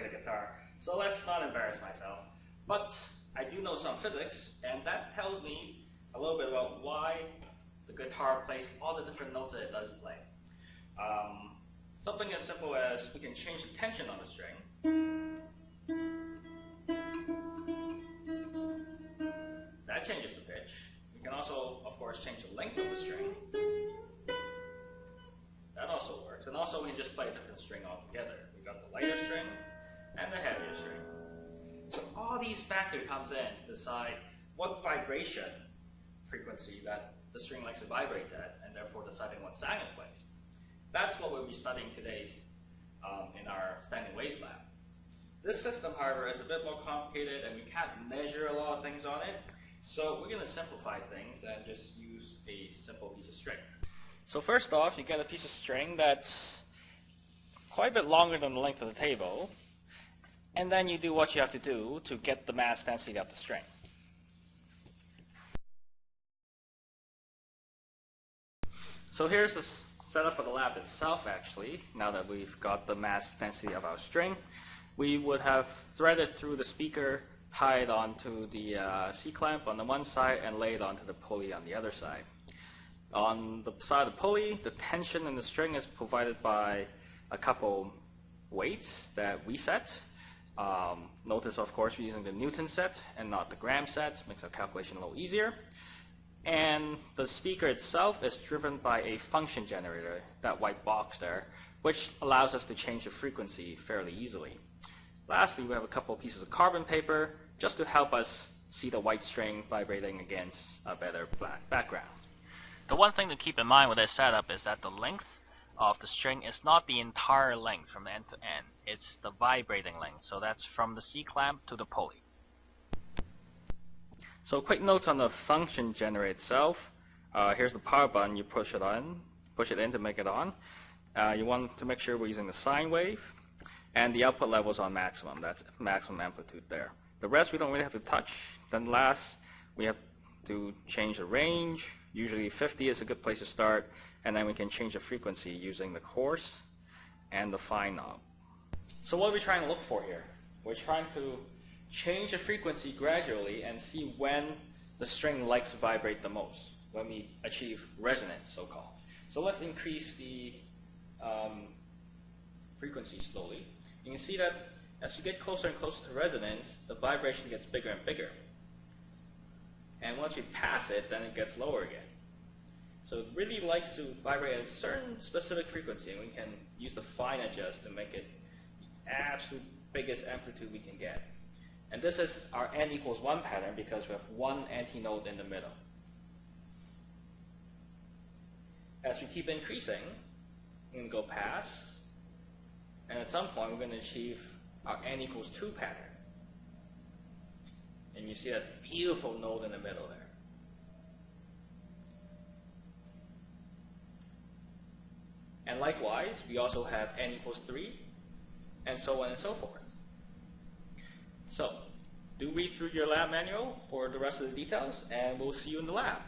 the guitar, so let's not embarrass myself. But I do know some physics, and that tells me a little bit about why the guitar plays all the different notes that it does play. Um, something as simple as we can change the tension on the string. That changes the pitch. We can also, of course, change the length of the string. That also works. And also we can just play a different string altogether. We've got the lighter string and the heavier string. So all these factors comes in to decide what vibration frequency that the string likes to vibrate at, and therefore deciding what sound it plays. That's what we'll be studying today um, in our standing waves lab. This system, however, is a bit more complicated and we can't measure a lot of things on it. So we're going to simplify things and just use a simple piece of string. So first off, you get a piece of string that's quite a bit longer than the length of the table, and then you do what you have to do to get the mass density of the string. So here's the setup for the lab itself actually, now that we've got the mass density of our string. We would have threaded through the speaker, tied onto the uh, C-clamp on the one side, and laid onto the pulley on the other side. On the side of the pulley, the tension in the string is provided by a couple weights that we set. Um, notice, of course, we're using the Newton set and not the gram set. Makes our calculation a little easier. And the speaker itself is driven by a function generator, that white box there, which allows us to change the frequency fairly easily. Lastly, we have a couple of pieces of carbon paper just to help us see the white string vibrating against a better black background. The one thing to keep in mind with this setup is that the length of the string is not the entire length from end to end. It's the vibrating length. So that's from the C-clamp to the pulley. So quick note on the function generator itself. Uh, here's the power button. You push it on, push it in to make it on. Uh, you want to make sure we're using the sine wave. And the output level is on maximum. That's maximum amplitude there. The rest we don't really have to touch. Then last, we have to change the range. Usually 50 is a good place to start. And then we can change the frequency using the coarse and the fine knob. So what are we trying to look for here? We're trying to change the frequency gradually and see when the string likes to vibrate the most, when we achieve resonance, so-called. So let's increase the um, frequency slowly. You can see that as you get closer and closer to resonance, the vibration gets bigger and bigger. And once you pass it, then it gets lower again. So it really likes to vibrate at a certain specific frequency, and we can use the fine adjust to make it the absolute biggest amplitude we can get. And this is our n equals 1 pattern because we have one antinode in the middle. As we keep increasing, we can go past, and at some point we're going to achieve our n equals 2 pattern. And you see that beautiful node in the middle there. And likewise, we also have n equals 3, and so on and so forth. So, do read through your lab manual for the rest of the details, and we'll see you in the lab.